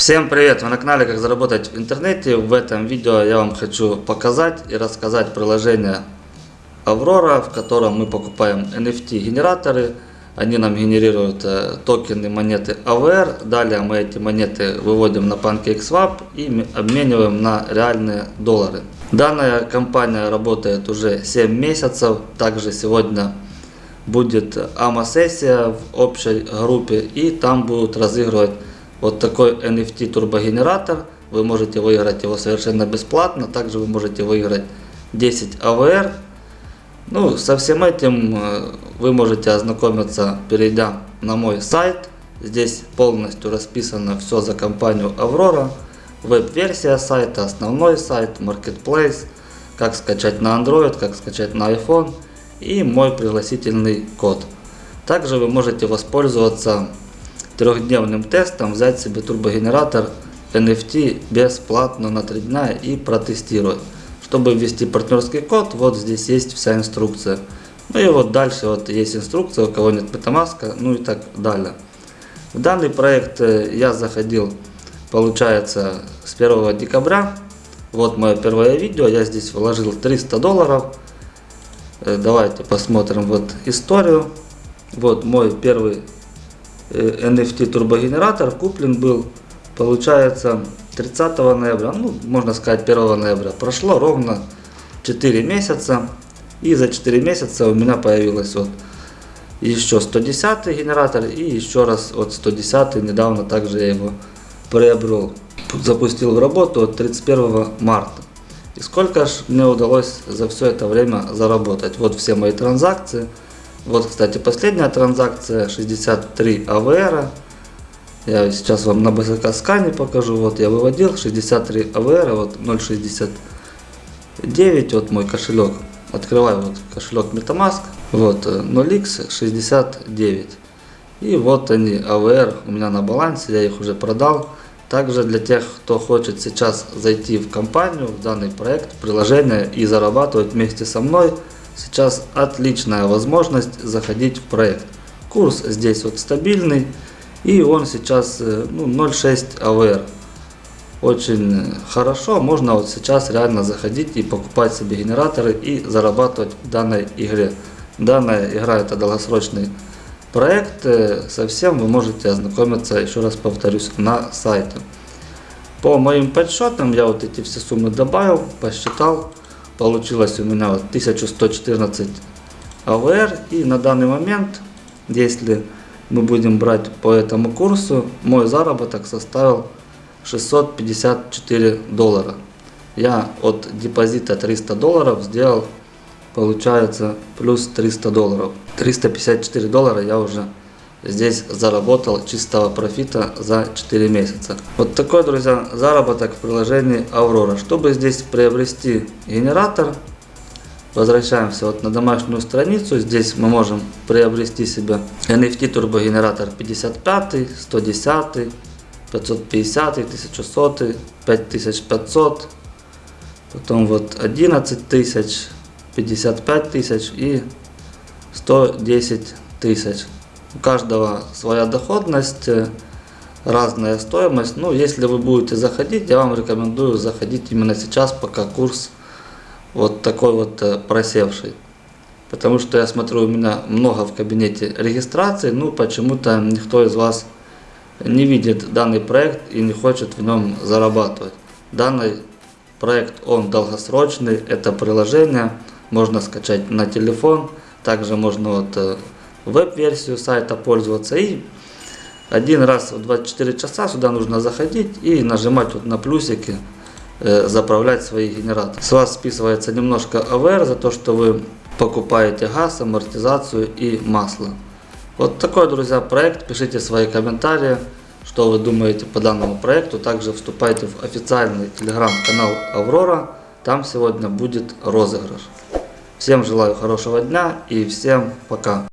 Всем привет! Вы на канале Как заработать в интернете. В этом видео я вам хочу показать и рассказать приложение Aurora, в котором мы покупаем NFT генераторы. Они нам генерируют э, токены монеты AVR. Далее мы эти монеты выводим на PancakeSwap и обмениваем на реальные доллары. Данная компания работает уже 7 месяцев. Также сегодня будет АМА-сессия в общей группе и там будут разыгрывать вот такой NFT турбогенератор. Вы можете выиграть его совершенно бесплатно. Также вы можете выиграть 10 AVR. Ну, со всем этим вы можете ознакомиться, перейдя на мой сайт. Здесь полностью расписано все за компанию Aurora. Веб-версия сайта, основной сайт, Marketplace, как скачать на Android, как скачать на iPhone и мой пригласительный код. Также вы можете воспользоваться трехдневным тестом, взять себе турбогенератор NFT бесплатно на 3 дня и протестировать. Чтобы ввести партнерский код, вот здесь есть вся инструкция. Ну и вот дальше вот есть инструкция, у кого нет MetaMask, ну и так далее. В данный проект э, я заходил, получается, с 1 декабря. Вот мое первое видео, я здесь вложил 300 долларов. Э, давайте посмотрим вот историю. Вот мой первый NFT э, турбогенератор куплен был, получается, 30 ноября, ну, можно сказать 1 ноября. Прошло ровно 4 месяца, и за 4 месяца у меня появилось вот еще 110 генератор, и еще раз вот 110 недавно также я его приобрел. Запустил в работу 31 марта. И сколько ж мне удалось за все это время заработать. Вот все мои транзакции. Вот, кстати, последняя транзакция 63 АВР. Я сейчас вам на БСК скане покажу. Вот я выводил 63 АВР, вот 0.69, вот мой кошелек. Открываю вот кошелек MetaMask, вот 0x69. И вот они, АВР у меня на балансе, я их уже продал. Также для тех, кто хочет сейчас зайти в компанию, в данный проект, приложение и зарабатывать вместе со мной, сейчас отличная возможность заходить в проект. Курс здесь вот стабильный и он сейчас э, ну, 0.6 AVR. Очень хорошо, можно вот сейчас реально заходить и покупать себе генераторы и зарабатывать в данной игре. Данная игра это долгосрочный проект, э, совсем вы можете ознакомиться, еще раз повторюсь, на сайте. По моим подсчетам я вот эти все суммы добавил, посчитал, получилось у меня вот 1114 АВР и на данный момент, если мы будем брать по этому курсу, мой заработок составил 654 доллара. Я от депозита 300 долларов сделал, получается, плюс 300 долларов. 354 доллара я уже здесь заработал чистого профита за 4 месяца. Вот такой, друзья, заработок в приложении Aurora. Чтобы здесь приобрести генератор, возвращаемся вот на домашнюю страницу. Здесь мы можем приобрести себе NFT турбогенератор 55, 110, 550, 1100, 5500, потом вот 11 тысяч, 55 тысяч и 110 тысяч. У каждого своя доходность, э, разная стоимость. Ну, если вы будете заходить, я вам рекомендую заходить именно сейчас, пока курс вот такой вот э, просевший. Потому что я смотрю, у меня много в кабинете регистрации, ну почему-то никто из вас не видит данный проект и не хочет в нем зарабатывать. Данный проект, он долгосрочный, это приложение, можно скачать на телефон, также можно вот э, веб-версию сайта пользоваться. И один раз в 24 часа сюда нужно заходить и нажимать вот на плюсики, э, заправлять свои генераторы. С вас списывается немножко АВР за то, что вы покупаете газ, амортизацию и масло. Вот такой, друзья, проект. Пишите свои комментарии, что вы думаете по данному проекту. Также вступайте в официальный телеграм-канал Аврора. Там сегодня будет розыгрыш. Всем желаю хорошего дня и всем пока.